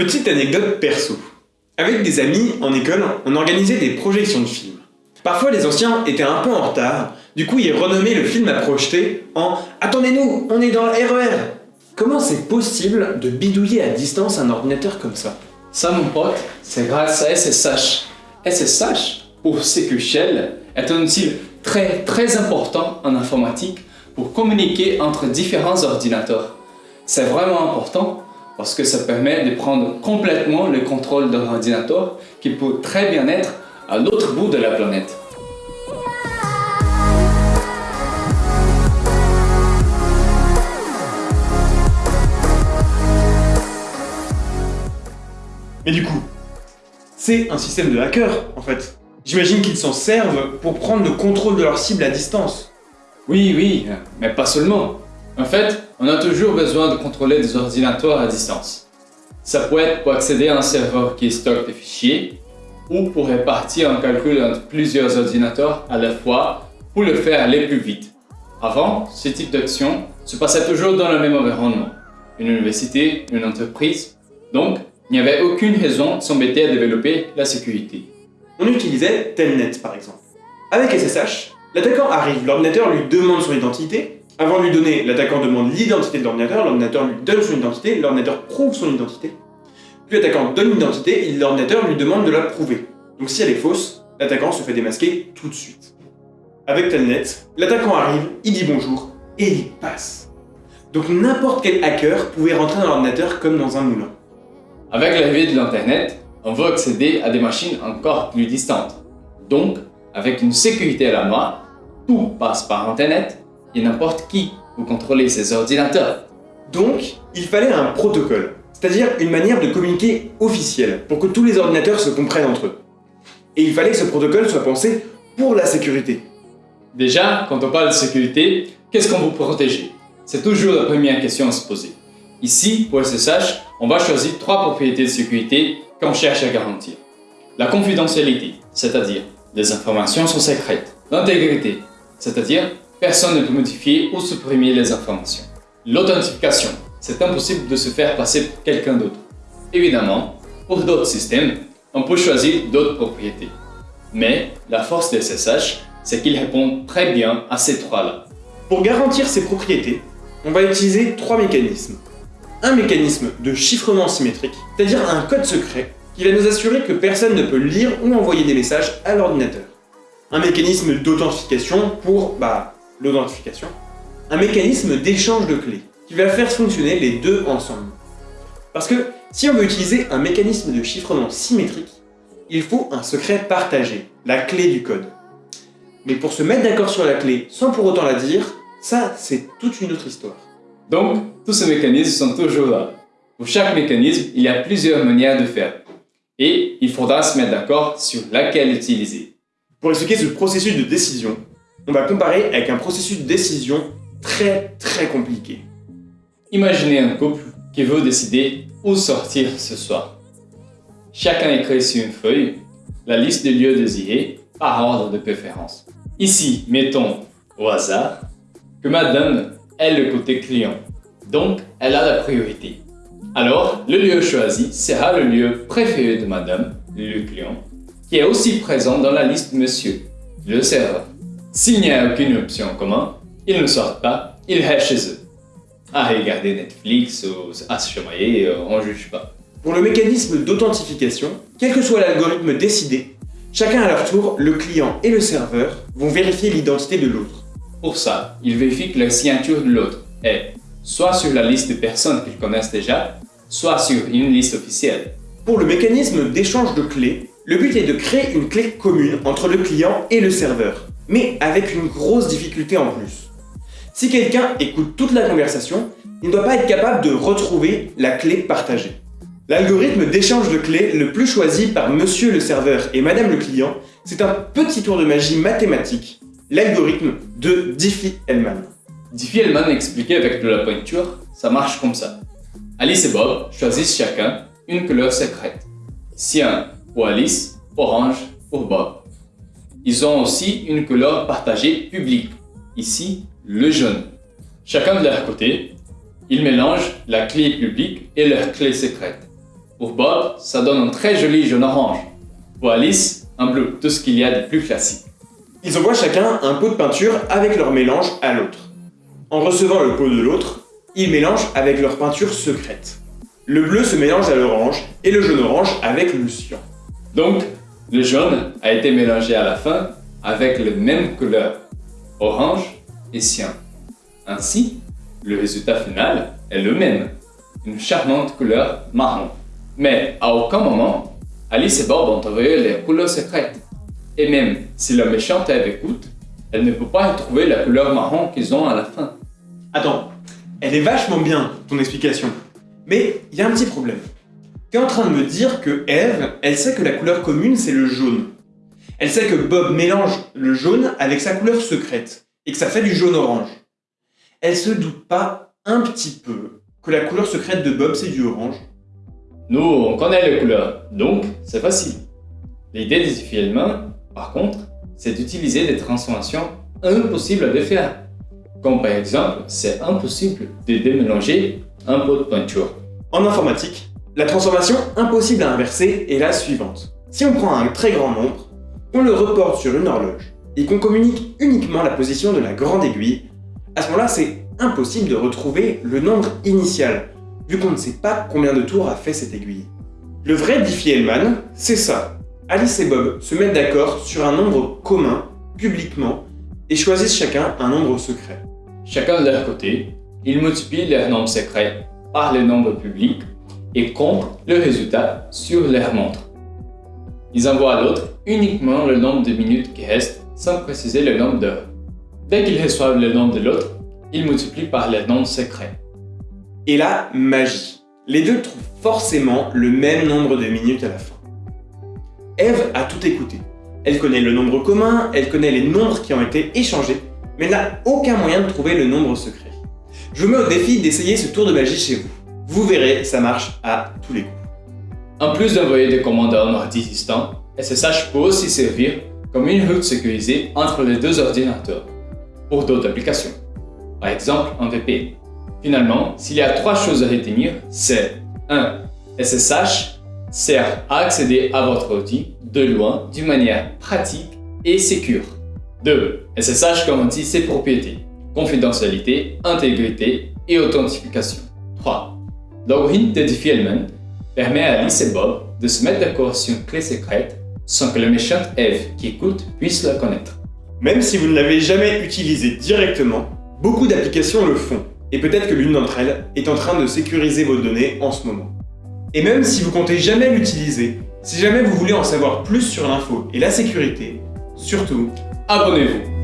Petite anecdote perso. Avec des amis, en école, on organisait des projections de films. Parfois les anciens étaient un peu en retard, du coup ils renommaient le film à projeter en « Attendez-nous, on est dans le RER !» Comment c'est possible de bidouiller à distance un ordinateur comme ça? Ça mon pote, c'est grâce à SSH. SSH, ou Secure Shell, est un outil très très important en informatique pour communiquer entre différents ordinateurs. C'est vraiment important parce que ça permet de prendre complètement le contrôle d'un ordinateur qui peut très bien être à l'autre bout de la planète. Mais du coup, c'est un système de hacker en fait. J'imagine qu'ils s'en servent pour prendre le contrôle de leur cible à distance. Oui, oui, mais pas seulement. En fait, on a toujours besoin de contrôler des ordinateurs à distance. Ça peut être pour accéder à un serveur qui stocke des fichiers, ou pour répartir un calcul entre plusieurs ordinateurs à la fois pour le faire aller plus vite. Avant, ce type d'action se passait toujours dans le même environnement, une université, une entreprise, donc il n'y avait aucune raison de s'embêter à développer la sécurité. On utilisait Telnet par exemple. Avec SSH, l'attaquant arrive, l'ordinateur lui demande son identité, avant de lui donner, l'attaquant demande l'identité de l'ordinateur, l'ordinateur lui donne son identité, l'ordinateur prouve son identité. Puis l'attaquant donne l'identité l'ordinateur lui demande de la prouver. Donc si elle est fausse, l'attaquant se fait démasquer tout de suite. Avec Telnet, l'attaquant arrive, il dit bonjour, et il passe. Donc n'importe quel hacker pouvait rentrer dans l'ordinateur comme dans un moulin. Avec l'arrivée de l'Internet, on veut accéder à des machines encore plus distantes. Donc, avec une sécurité à la main, tout passe par Internet et n'importe qui pour contrôler ces ordinateurs. Donc, il fallait un protocole, c'est-à-dire une manière de communiquer officielle, pour que tous les ordinateurs se comprennent entre eux. Et il fallait que ce protocole soit pensé pour la sécurité. Déjà, quand on parle de sécurité, qu'est-ce qu'on veut protéger? C'est toujours la première question à se poser. Ici, pour SSH, on va choisir trois propriétés de sécurité qu'on cherche à garantir. La confidentialité, c'est-à-dire les informations sont secrètes. L'intégrité, c'est-à-dire personne ne peut modifier ou supprimer les informations. L'authentification, c'est impossible de se faire passer pour quelqu'un d'autre. Évidemment, pour d'autres systèmes, on peut choisir d'autres propriétés. Mais la force de SSH, c'est qu'il répond très bien à ces trois-là. Pour garantir ces propriétés, on va utiliser trois mécanismes. Un mécanisme de chiffrement symétrique, c'est-à-dire un code secret qui va nous assurer que personne ne peut lire ou envoyer des messages à l'ordinateur. Un mécanisme d'authentification pour, bah, l'authentification, un mécanisme d'échange de clés qui va faire fonctionner les deux ensemble. Parce que si on veut utiliser un mécanisme de chiffrement symétrique, il faut un secret partagé, la clé du code. Mais pour se mettre d'accord sur la clé sans pour autant la dire, ça c'est toute une autre histoire. Donc, tous ces mécanismes sont toujours là. Pour chaque mécanisme, il y a plusieurs manières de faire. Et il faudra se mettre d'accord sur laquelle utiliser. Pour expliquer ce processus de décision, on va comparer avec un processus de décision très très compliqué. Imaginez un couple qui veut décider où sortir ce soir. Chacun écrit sur une feuille la liste des lieux désirés par ordre de préférence. Ici, mettons au hasard que madame est le côté client, donc elle a la priorité. Alors, le lieu choisi sera le lieu préféré de madame, le client, qui est aussi présent dans la liste monsieur, le serveur. S'il n'y a aucune option en commun, ils ne sortent pas, ils restent chez eux. À regarder Netflix ou à se chamailler, euh, on ne juge pas. Pour le mécanisme d'authentification, quel que soit l'algorithme décidé, chacun à leur tour, le client et le serveur, vont vérifier l'identité de l'autre. Pour ça, ils vérifient que la signature de l'autre est soit sur la liste de personnes qu'ils connaissent déjà, soit sur une liste officielle. Pour le mécanisme d'échange de clés, le but est de créer une clé commune entre le client et le serveur mais avec une grosse difficulté en plus. Si quelqu'un écoute toute la conversation, il ne doit pas être capable de retrouver la clé partagée. L'algorithme d'échange de clés le plus choisi par monsieur le serveur et madame le client, c'est un petit tour de magie mathématique, l'algorithme de Diffie-Hellman. Diffie-Hellman expliqué avec de la pointure, ça marche comme ça. Alice et Bob choisissent chacun une couleur secrète. Cyan pour Alice, orange pour Bob. Ils ont aussi une couleur partagée publique, ici le jaune. Chacun de leur côté, ils mélangent la clé publique et leur clé secrète. Pour Bob, ça donne un très joli jaune-orange. Pour Alice, un bleu, tout ce qu'il y a de plus classique. Ils envoient chacun un pot de peinture avec leur mélange à l'autre. En recevant le pot de l'autre, ils mélangent avec leur peinture secrète. Le bleu se mélange à l'orange et le jaune-orange avec le cyan. Donc, le jaune a été mélangé à la fin avec les mêmes couleurs, orange et cyan. Ainsi, le résultat final est le même, une charmante couleur marron. Mais à aucun moment, Alice et Bob ont envoyé les couleurs secrètes. Et même si la méchante Eve écoute, elle ne peut pas trouver la couleur marron qu'ils ont à la fin. Attends, elle est vachement bien, ton explication. Mais il y a un petit problème. Tu es en train de me dire que Eve, elle sait que la couleur commune, c'est le jaune. Elle sait que Bob mélange le jaune avec sa couleur secrète, et que ça fait du jaune-orange. Elle se doute pas un petit peu que la couleur secrète de Bob, c'est du orange Nous, on connaît les couleurs, donc c'est facile. L'idée des films, par contre, c'est d'utiliser des transformations impossibles à faire. Comme par exemple, c'est impossible de démélanger un pot de peinture. En informatique, la transformation impossible à inverser est la suivante. Si on prend un très grand nombre, on le reporte sur une horloge et qu'on communique uniquement la position de la grande aiguille, à ce moment-là, c'est impossible de retrouver le nombre initial, vu qu'on ne sait pas combien de tours a fait cette aiguille. Le vrai Diffie-Hellman, c'est ça. Alice et Bob se mettent d'accord sur un nombre commun, publiquement, et choisissent chacun un nombre secret. Chacun de leur côté, ils multiplient leur nombre secret par le nombre public et comptent le résultat sur leur montre. Ils envoient à l'autre uniquement le nombre de minutes qui restent sans préciser le nombre d'heures. Dès qu'ils reçoivent le nombre de l'autre, ils multiplient par le nombre secret. Et là, magie. Les deux trouvent forcément le même nombre de minutes à la fin. Eve a tout écouté. Elle connaît le nombre commun, elle connaît les nombres qui ont été échangés, mais elle n'a aucun moyen de trouver le nombre secret. Je vous mets au défi d'essayer ce tour de magie chez vous. Vous verrez, ça marche à tous les coups. En plus d'envoyer des commandes à un ordi distant, SSH peut aussi servir comme une route sécurisée entre les deux ordinateurs pour d'autres applications, par exemple un VPN. Finalement, s'il y a trois choses à retenir, c'est 1. SSH sert à accéder à votre ordi de loin d'une manière pratique et sécure. 2. SSH garantit ses propriétés, confidentialité, intégrité et authentification. 3. Login de Diffie-Hellman permet à Alice et Bob de se mettre d'accord sur une clé secrète sans que la méchante Eve qui écoute puisse la connaître. Même si vous ne l'avez jamais utilisé directement, beaucoup d'applications le font, et peut-être que l'une d'entre elles est en train de sécuriser vos données en ce moment. Et même si vous comptez jamais l'utiliser, si jamais vous voulez en savoir plus sur l'info et la sécurité, surtout, Abonnez-vous